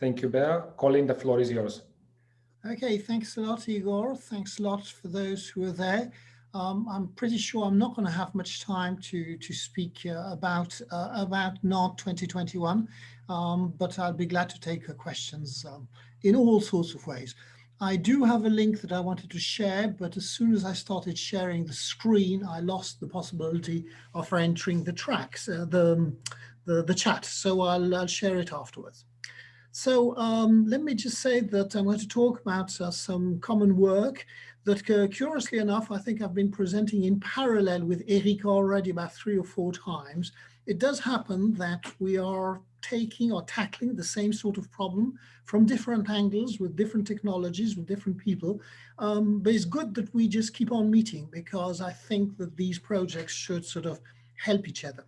Thank you, Bear. Colin, the floor is yours. Okay, thanks a lot, Igor. Thanks a lot for those who are there. Um, I'm pretty sure I'm not going to have much time to to speak uh, about uh, about NOD 2021, um, but I'll be glad to take questions um, in all sorts of ways. I do have a link that I wanted to share, but as soon as I started sharing the screen, I lost the possibility of entering the tracks, uh, the, the, the chat. So I'll, I'll share it afterwards. So um, let me just say that I'm going to talk about uh, some common work that uh, curiously enough, I think I've been presenting in parallel with Erika already about three or four times. It does happen that we are taking or tackling the same sort of problem from different angles with different technologies, with different people. Um, but it's good that we just keep on meeting because I think that these projects should sort of help each other.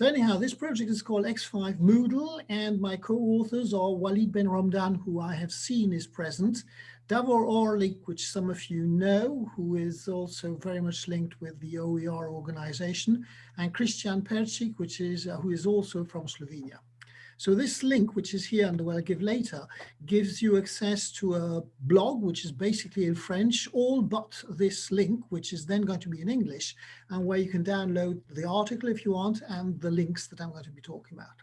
So anyhow, this project is called X5 Moodle and my co-authors are Walid Ben Romdan, who I have seen is present, Davor Orlic, which some of you know, who is also very much linked with the OER organization, and Christian Percik, which is, uh, who is also from Slovenia. So this link, which is here and will I give later, gives you access to a blog, which is basically in French, all but this link, which is then going to be in English, and where you can download the article if you want, and the links that I'm going to be talking about.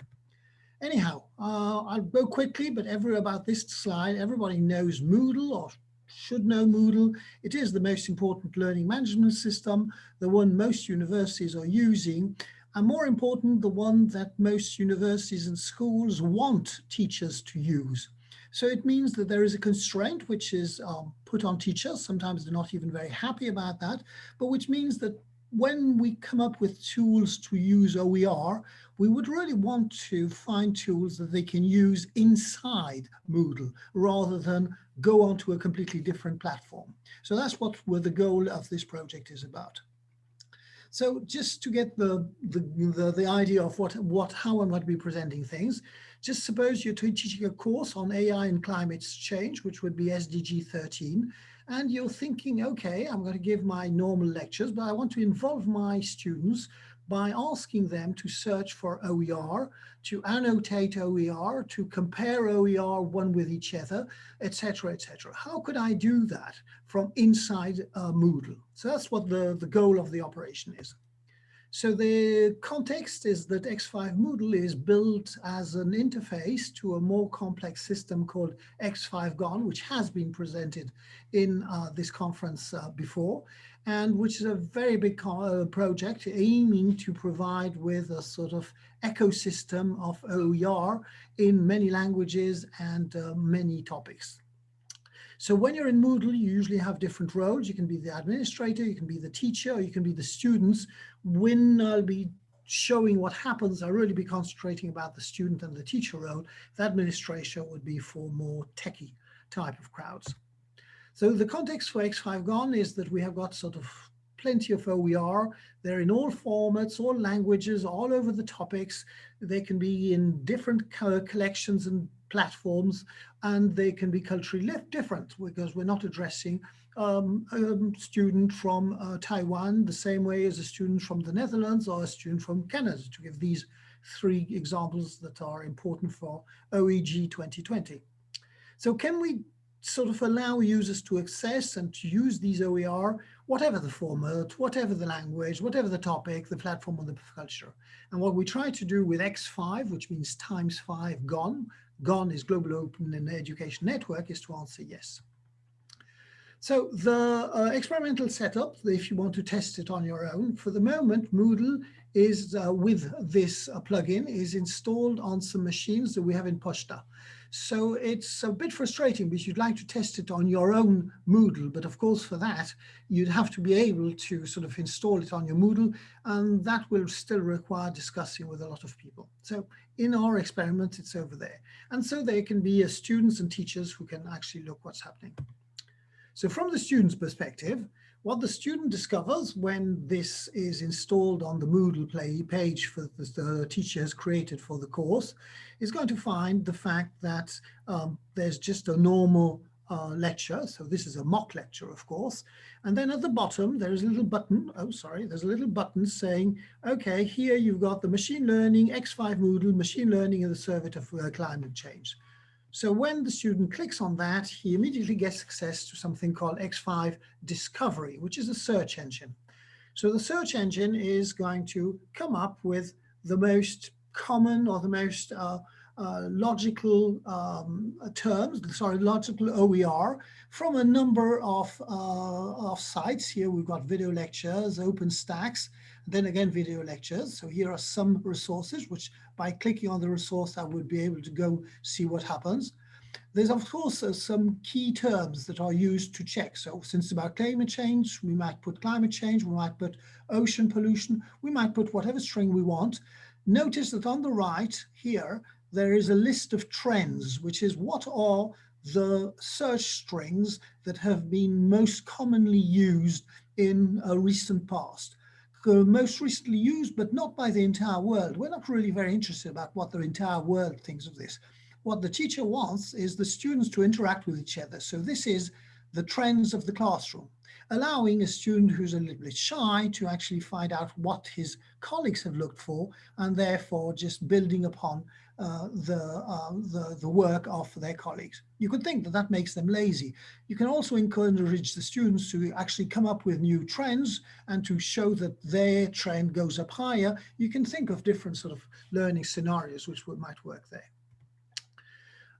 Anyhow, uh, I'll go quickly, but every about this slide, everybody knows Moodle or should know Moodle. It is the most important learning management system, the one most universities are using and more important, the one that most universities and schools want teachers to use. So it means that there is a constraint which is um, put on teachers. Sometimes they're not even very happy about that, but which means that when we come up with tools to use OER, we would really want to find tools that they can use inside Moodle rather than go onto a completely different platform. So that's what the goal of this project is about. So just to get the, the, the, the, idea of what, what, how going to be presenting things, just suppose you're teaching a course on AI and climate change, which would be SDG 13, and you're thinking, okay, I'm going to give my normal lectures, but I want to involve my students by asking them to search for OER, to annotate OER, to compare OER one with each other, etc., etc. How could I do that from inside uh, Moodle? So that's what the, the goal of the operation is. So the context is that X5 Moodle is built as an interface to a more complex system called X5 GON, which has been presented in uh, this conference uh, before and which is a very big uh, project aiming to provide with a sort of ecosystem of OER in many languages and uh, many topics. So when you're in Moodle, you usually have different roles. You can be the administrator, you can be the teacher, or you can be the students. When I'll be showing what happens, I'll really be concentrating about the student and the teacher role. The administrator would be for more techie type of crowds. So the context for X5GON is that we have got sort of plenty of OER. They're in all formats, all languages, all over the topics. They can be in different collections and platforms, and they can be culturally different because we're not addressing um, a student from uh, Taiwan the same way as a student from the Netherlands or a student from Canada, to give these three examples that are important for OEG 2020. So can we sort of allow users to access and to use these OER, whatever the format, whatever the language, whatever the topic, the platform or the culture. And what we try to do with X5, which means times five GON, GON is Global Open and Education Network, is to answer yes. So the uh, experimental setup, if you want to test it on your own, for the moment, Moodle is uh, with this uh, plugin is installed on some machines that we have in Posta. So it's a bit frustrating because you'd like to test it on your own Moodle, but of course for that, you'd have to be able to sort of install it on your Moodle, and that will still require discussing with a lot of people. So in our experiment, it's over there. And so there can be uh, students and teachers who can actually look what's happening. So from the student's perspective, what the student discovers when this is installed on the Moodle play page for the, the teacher has created for the course is going to find the fact that um, there's just a normal uh, lecture. So this is a mock lecture, of course. And then at the bottom, there is a little button. Oh, sorry, there's a little button saying, okay, here you've got the machine learning, X5 Moodle, machine learning in the service of uh, climate change. So when the student clicks on that, he immediately gets access to something called X5 Discovery, which is a search engine. So the search engine is going to come up with the most common or the most uh, uh, logical um, terms, sorry, logical OER from a number of, uh, of sites. Here we've got video lectures, OpenStax, then again video lectures. So here are some resources which by clicking on the resource I would be able to go see what happens. There's of course uh, some key terms that are used to check. So since about climate change, we might put climate change, we might put ocean pollution, we might put whatever string we want. Notice that on the right here, there is a list of trends, which is what are the search strings that have been most commonly used in a recent past. Uh, most recently used, but not by the entire world. We're not really very interested about what the entire world thinks of this. What the teacher wants is the students to interact with each other. So this is the trends of the classroom, allowing a student who's a little bit shy to actually find out what his colleagues have looked for and therefore just building upon uh, the, uh, the, the work of their colleagues. You could think that that makes them lazy. You can also encourage the students to actually come up with new trends and to show that their trend goes up higher. You can think of different sort of learning scenarios which would, might work there.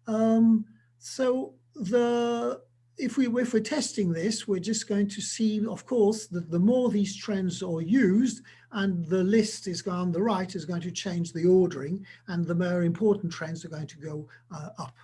Um, so the if we we're testing this, we're just going to see, of course, that the more these trends are used, and the list is on the right is going to change the ordering, and the more important trends are going to go uh, up.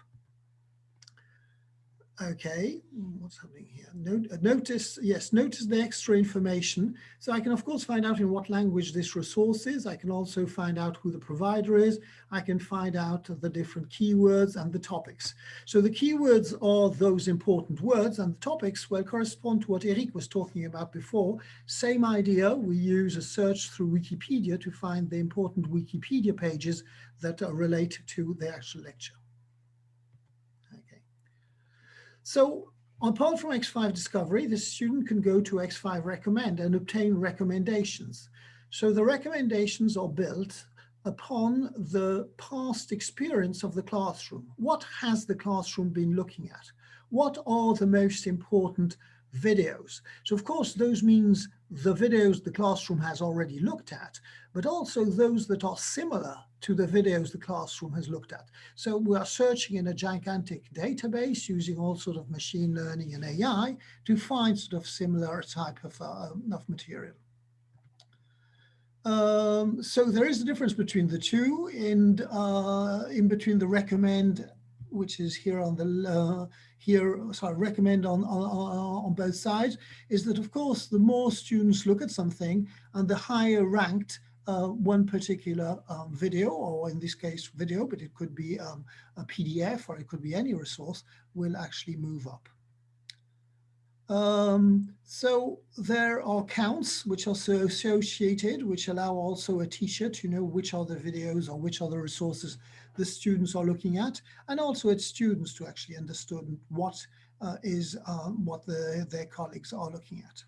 Okay, what's happening here? Uh, notice, yes, notice the extra information. So I can, of course, find out in what language this resource is. I can also find out who the provider is. I can find out the different keywords and the topics. So the keywords are those important words and the topics will correspond to what Eric was talking about before. Same idea, we use a search through Wikipedia to find the important Wikipedia pages that are related to the actual lecture. So apart from X5 Discovery, the student can go to X5 Recommend and obtain recommendations. So the recommendations are built upon the past experience of the classroom. What has the classroom been looking at? What are the most important videos? So of course, those means the videos the classroom has already looked at, but also those that are similar to the videos the classroom has looked at. So we are searching in a gigantic database using all sort of machine learning and AI to find sort of similar type of, uh, of material. Um, so there is a difference between the two and uh, in between the recommend which is here on the uh, here sorry recommend on, on on both sides is that of course the more students look at something and the higher ranked uh, one particular um, video, or in this case video, but it could be um, a PDF or it could be any resource, will actually move up. Um, so there are counts which are so associated, which allow also a teacher to know which are the videos or which are the resources the students are looking at, and also its students to actually understand what uh, is um, what the, their colleagues are looking at.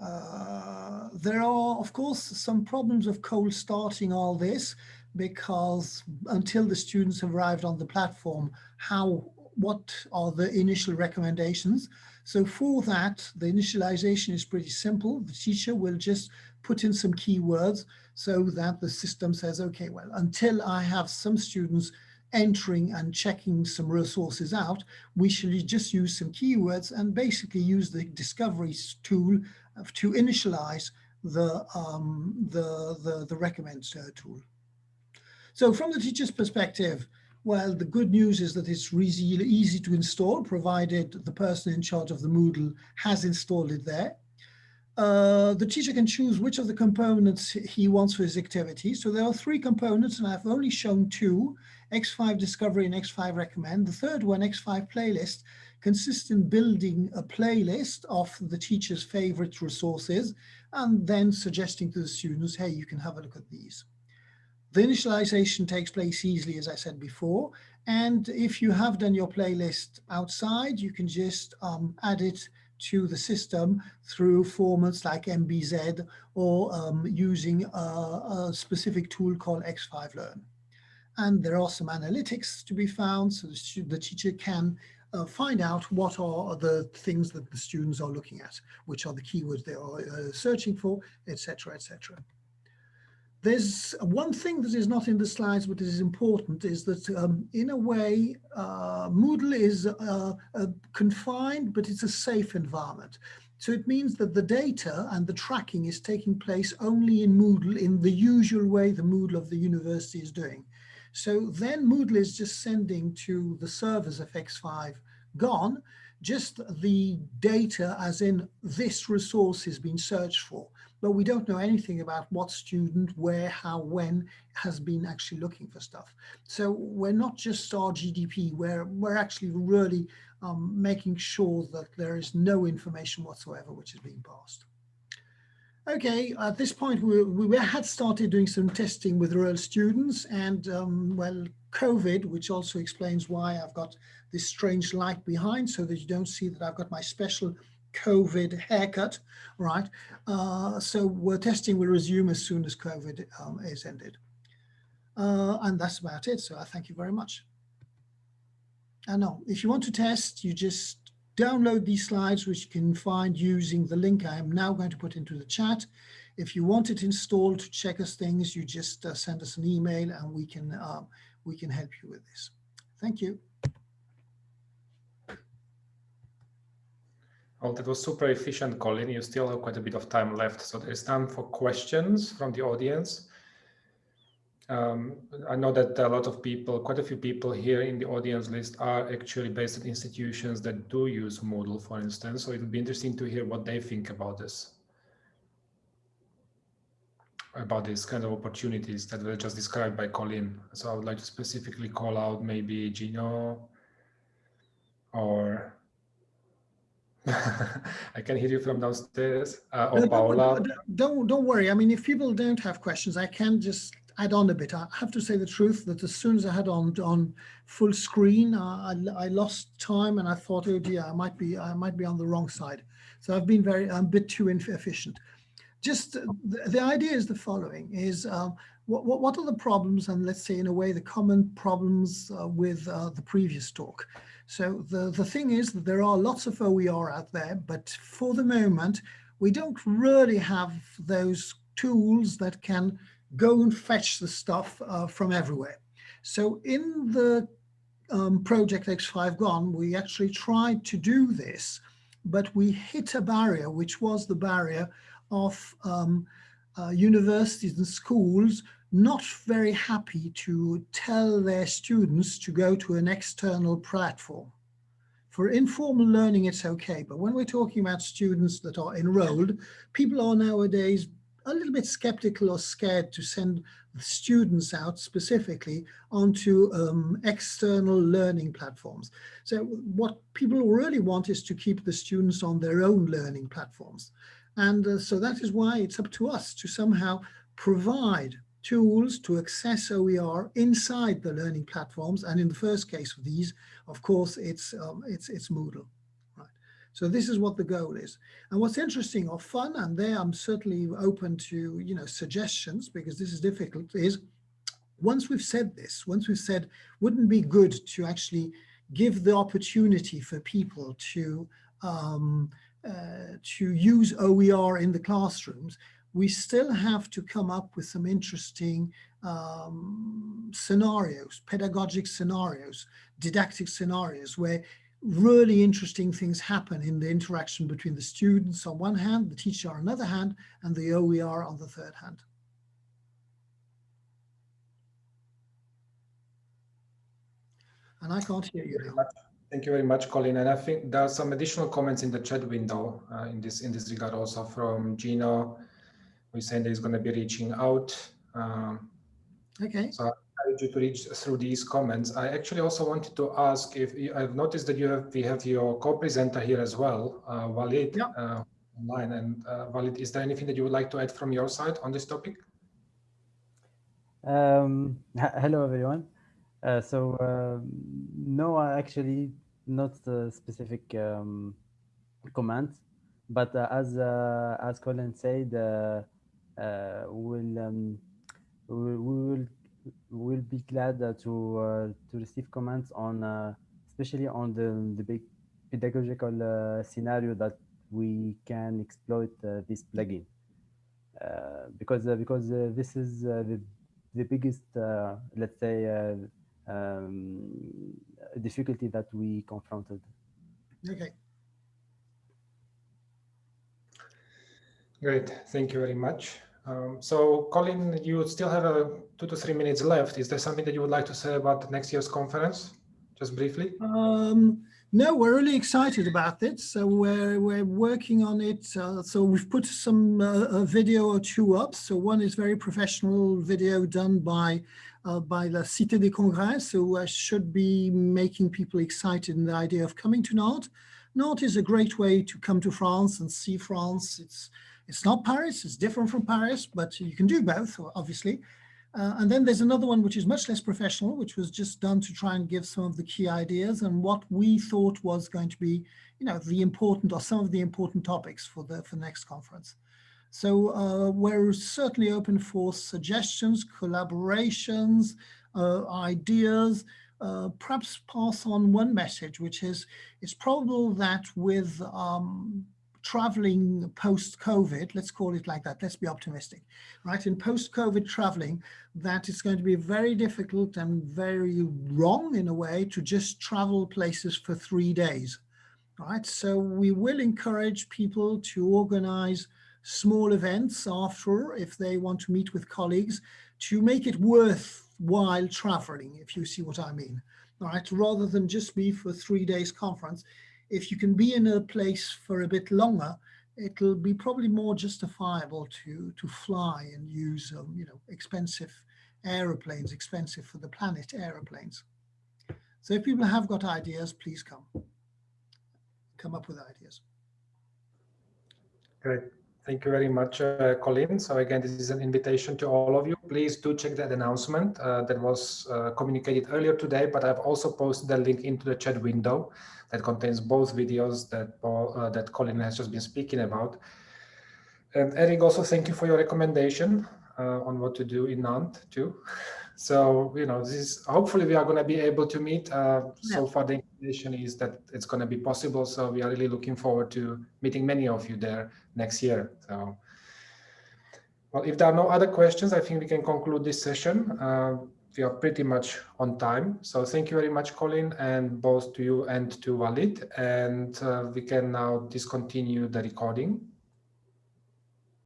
Uh, there are, of course, some problems of cold starting all this because until the students have arrived on the platform, how what are the initial recommendations? So for that, the initialization is pretty simple. The teacher will just put in some keywords so that the system says, okay, well, until I have some students entering and checking some resources out, we should just use some keywords and basically use the discovery tool to initialize the, um, the, the, the recommend uh, tool. So from the teacher's perspective, well, the good news is that it's really easy to install, provided the person in charge of the Moodle has installed it there. Uh, the teacher can choose which of the components he wants for his activity. So there are three components and I've only shown two, X5 Discovery and X5 Recommend. The third one, X5 Playlist, consists in building a playlist of the teacher's favorite resources and then suggesting to the students, hey, you can have a look at these. The initialization takes place easily, as I said before. And if you have done your playlist outside, you can just um, add it to the system through formats like MBZ or um, using a, a, specific tool called X5 Learn. And there are some analytics to be found so the, the teacher can uh, find out what are the things that the students are looking at, which are the keywords they are uh, searching for, etc., etc. There's one thing that is not in the slides, but is important, is that um, in a way, uh, Moodle is uh, confined, but it's a safe environment. So it means that the data and the tracking is taking place only in Moodle in the usual way the Moodle of the university is doing. So then Moodle is just sending to the servers of X5 gone, just the data as in this resource has been searched for but we don't know anything about what student, where, how, when has been actually looking for stuff. So we're not just RGDP, we're, we're actually really um, making sure that there is no information whatsoever which is being passed. Okay, at this point we, we had started doing some testing with real students and um, well, COVID, which also explains why I've got this strange light behind so that you don't see that I've got my special COVID haircut, right? Uh, so we're testing will resume as soon as COVID um, is ended. Uh, and that's about it. So I thank you very much. And now, if you want to test, you just download these slides, which you can find using the link I am now going to put into the chat. If you want it installed to check us things, you just uh, send us an email and we can, uh, we can help you with this. Thank you. Well, that was super efficient, Colin. You still have quite a bit of time left, so there's time for questions from the audience. Um, I know that a lot of people, quite a few people here in the audience list are actually based at institutions that do use Moodle, for instance. So it would be interesting to hear what they think about this, about these kind of opportunities that were just described by Colin. So I would like to specifically call out maybe Gino or I can hear you from downstairs. Uh, or no, Paola. Don't, don't worry. I mean, if people don't have questions, I can just add on a bit. I have to say the truth that as soon as I had on on full screen, uh, I, I lost time and I thought, oh dear, I might be I might be on the wrong side. So I've been very I'm a bit too efficient. Just the, the idea is the following: is um, what, what what are the problems, and let's say in a way the common problems uh, with uh, the previous talk. So the, the thing is that there are lots of OER out there, but for the moment, we don't really have those tools that can go and fetch the stuff uh, from everywhere. So in the um, project X5GON, we actually tried to do this, but we hit a barrier, which was the barrier of um, uh, universities and schools not very happy to tell their students to go to an external platform. For informal learning, it's okay. But when we're talking about students that are enrolled, people are nowadays a little bit skeptical or scared to send students out specifically onto um, external learning platforms. So what people really want is to keep the students on their own learning platforms. And uh, so that is why it's up to us to somehow provide tools to access OER inside the learning platforms. And in the first case of these, of course, it's, um, it's, it's Moodle. Right. So this is what the goal is. And what's interesting or fun, and there I'm certainly open to you know suggestions because this is difficult, is once we've said this, once we've said, wouldn't be good to actually give the opportunity for people to um, uh, to use OER in the classrooms, we still have to come up with some interesting um, scenarios, pedagogic scenarios, didactic scenarios where really interesting things happen in the interaction between the students on one hand, the teacher on another hand, and the OER on the third hand. And I can't hear you. Thank you very much, Colin. And I think there are some additional comments in the chat window uh, in this in this regard also from Gino, we said he's going to be reaching out. Um, okay. So I encourage you to reach through these comments. I actually also wanted to ask if you, I've noticed that you have we have your co-presenter here as well, uh, Walid, yeah. uh, online. And uh, Walid, is there anything that you would like to add from your side on this topic? Um, hello, everyone. Uh, so uh, no, actually not a specific um, comments. But uh, as uh, as Colin said, uh, uh, we'll, um, we, will will be glad to to receive comments on especially on the the big pedagogical scenario that we can exploit this plugin because because this is the the biggest let's say um, difficulty that we confronted. Okay. Great, thank you very much. Um, so Colin, you still have a two to three minutes left. Is there something that you would like to say about next year's conference? Just briefly. Um, no, we're really excited about it. So we're, we're working on it. Uh, so we've put some uh, a video or two up. So one is very professional video done by uh, by La Cité des Congrès. So I should be making people excited in the idea of coming to Nantes. Nantes is a great way to come to France and see France. It's it's not Paris, it's different from Paris, but you can do both, obviously. Uh, and then there's another one which is much less professional, which was just done to try and give some of the key ideas and what we thought was going to be, you know, the important or some of the important topics for the for the next conference. So uh, we're certainly open for suggestions, collaborations, uh, ideas, uh, perhaps pass on one message, which is it's probable that with um, traveling post-COVID, let's call it like that, let's be optimistic, right? In post-COVID traveling, that it's going to be very difficult and very wrong in a way to just travel places for three days, right? So we will encourage people to organize small events after if they want to meet with colleagues to make it worthwhile traveling, if you see what I mean, right? Rather than just be for three days conference, if you can be in a place for a bit longer, it'll be probably more justifiable to to fly and use um, you know expensive aeroplanes, expensive for the planet aeroplanes. So if people have got ideas, please come come up with ideas. Great. Thank you very much, uh, Colin. So again, this is an invitation to all of you. Please do check that announcement uh, that was uh, communicated earlier today, but I've also posted the link into the chat window that contains both videos that Paul, uh, that Colin has just been speaking about. And Eric, also thank you for your recommendation uh, on what to do in Nantes too. So, you know, this is hopefully we are going to be able to meet. Uh, yeah. So far, the information is that it's going to be possible. So we are really looking forward to meeting many of you there next year. So, well, if there are no other questions, I think we can conclude this session. Uh, we are pretty much on time. So thank you very much, Colin, and both to you and to Walid. And uh, we can now discontinue the recording.